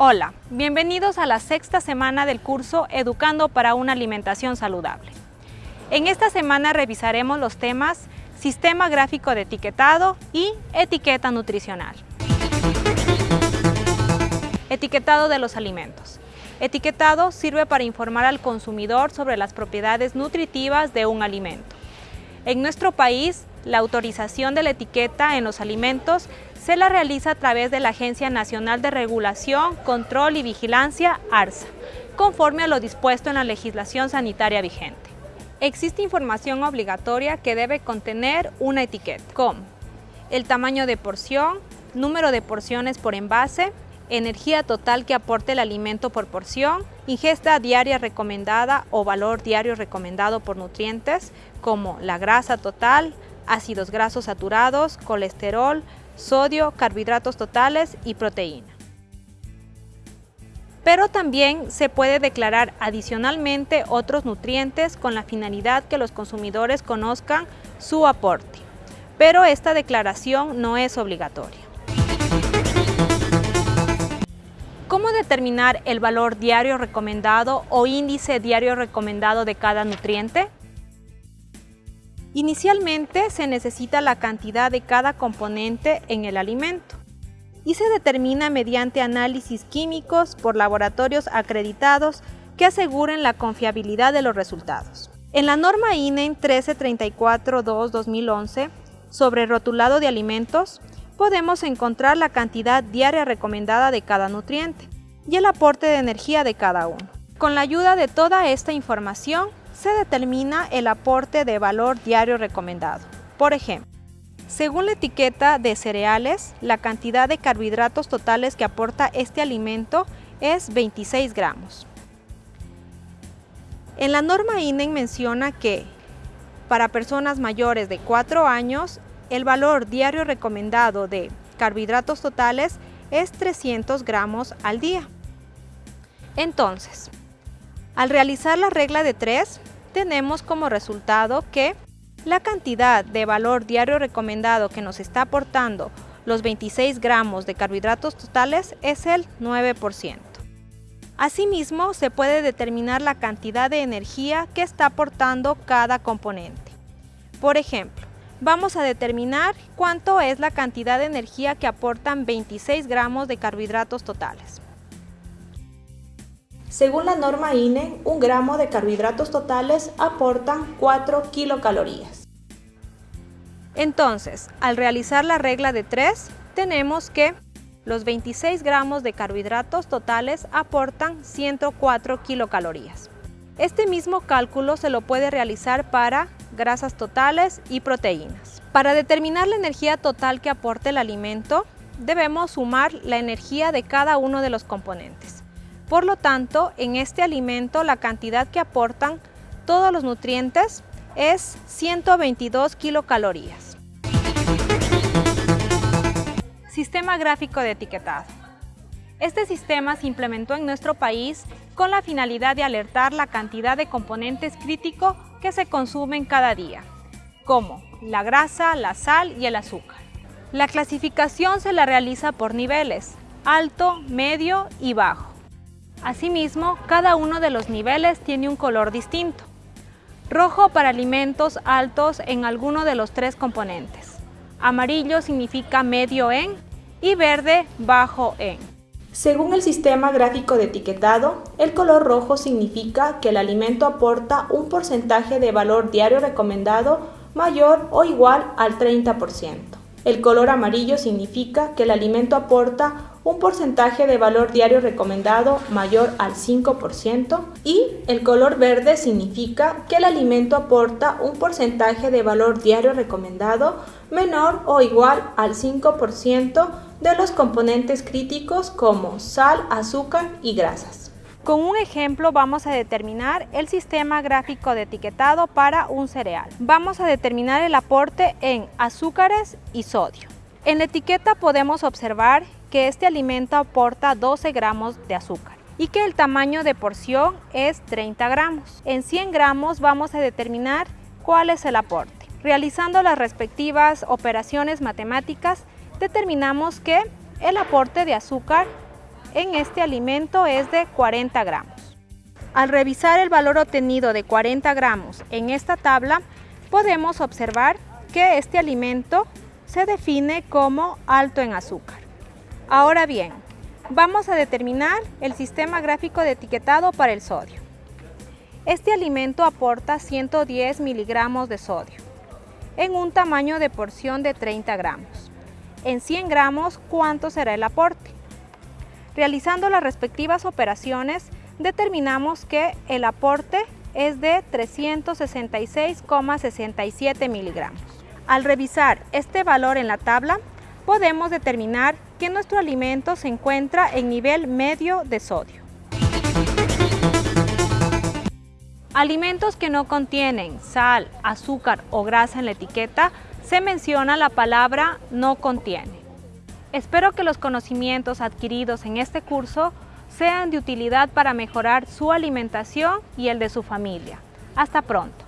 Hola, bienvenidos a la sexta semana del curso Educando para una alimentación saludable. En esta semana revisaremos los temas Sistema gráfico de etiquetado y Etiqueta nutricional. Etiquetado de los alimentos. Etiquetado sirve para informar al consumidor sobre las propiedades nutritivas de un alimento. En nuestro país, la autorización de la etiqueta en los alimentos se la realiza a través de la Agencia Nacional de Regulación, Control y Vigilancia, ARSA, conforme a lo dispuesto en la legislación sanitaria vigente. Existe información obligatoria que debe contener una etiqueta, como el tamaño de porción, número de porciones por envase, energía total que aporte el alimento por porción, ingesta diaria recomendada o valor diario recomendado por nutrientes, como la grasa total, ácidos grasos saturados, colesterol, sodio, carbohidratos totales y proteína. Pero también se puede declarar adicionalmente otros nutrientes con la finalidad que los consumidores conozcan su aporte. Pero esta declaración no es obligatoria. ¿Cómo determinar el valor diario recomendado o índice diario recomendado de cada nutriente? Inicialmente se necesita la cantidad de cada componente en el alimento y se determina mediante análisis químicos por laboratorios acreditados que aseguren la confiabilidad de los resultados. En la norma INE 1334-2-2011 sobre rotulado de alimentos, podemos encontrar la cantidad diaria recomendada de cada nutriente y el aporte de energía de cada uno. Con la ayuda de toda esta información, se determina el aporte de valor diario recomendado. Por ejemplo, según la etiqueta de cereales, la cantidad de carbohidratos totales que aporta este alimento es 26 gramos. En la norma INEN menciona que para personas mayores de 4 años, el valor diario recomendado de carbohidratos totales es 300 gramos al día. Entonces, al realizar la regla de 3, tenemos como resultado que la cantidad de valor diario recomendado que nos está aportando los 26 gramos de carbohidratos totales es el 9%. Asimismo, se puede determinar la cantidad de energía que está aportando cada componente. Por ejemplo, vamos a determinar cuánto es la cantidad de energía que aportan 26 gramos de carbohidratos totales. Según la norma INE, un gramo de carbohidratos totales aporta 4 kilocalorías. Entonces, al realizar la regla de 3, tenemos que los 26 gramos de carbohidratos totales aportan 104 kilocalorías. Este mismo cálculo se lo puede realizar para grasas totales y proteínas. Para determinar la energía total que aporte el alimento, debemos sumar la energía de cada uno de los componentes. Por lo tanto, en este alimento la cantidad que aportan todos los nutrientes es 122 kilocalorías. Sistema gráfico de etiquetado. Este sistema se implementó en nuestro país con la finalidad de alertar la cantidad de componentes críticos que se consumen cada día, como la grasa, la sal y el azúcar. La clasificación se la realiza por niveles, alto, medio y bajo. Asimismo, cada uno de los niveles tiene un color distinto. Rojo para alimentos altos en alguno de los tres componentes. Amarillo significa medio en y verde bajo en. Según el sistema gráfico de etiquetado, el color rojo significa que el alimento aporta un porcentaje de valor diario recomendado mayor o igual al 30%. El color amarillo significa que el alimento aporta un porcentaje de valor diario recomendado mayor al 5% y el color verde significa que el alimento aporta un porcentaje de valor diario recomendado menor o igual al 5% de los componentes críticos como sal, azúcar y grasas. Con un ejemplo vamos a determinar el sistema gráfico de etiquetado para un cereal. Vamos a determinar el aporte en azúcares y sodio. En la etiqueta podemos observar que este alimento aporta 12 gramos de azúcar y que el tamaño de porción es 30 gramos. En 100 gramos vamos a determinar cuál es el aporte. Realizando las respectivas operaciones matemáticas, determinamos que el aporte de azúcar en este alimento es de 40 gramos. Al revisar el valor obtenido de 40 gramos en esta tabla, podemos observar que este alimento se define como alto en azúcar. Ahora bien, vamos a determinar el sistema gráfico de etiquetado para el sodio. Este alimento aporta 110 miligramos de sodio en un tamaño de porción de 30 gramos. En 100 gramos, ¿cuánto será el aporte? Realizando las respectivas operaciones, determinamos que el aporte es de 366,67 miligramos. Al revisar este valor en la tabla, podemos determinar que nuestro alimento se encuentra en nivel medio de sodio. Alimentos que no contienen sal, azúcar o grasa en la etiqueta, se menciona la palabra no contiene. Espero que los conocimientos adquiridos en este curso sean de utilidad para mejorar su alimentación y el de su familia. Hasta pronto.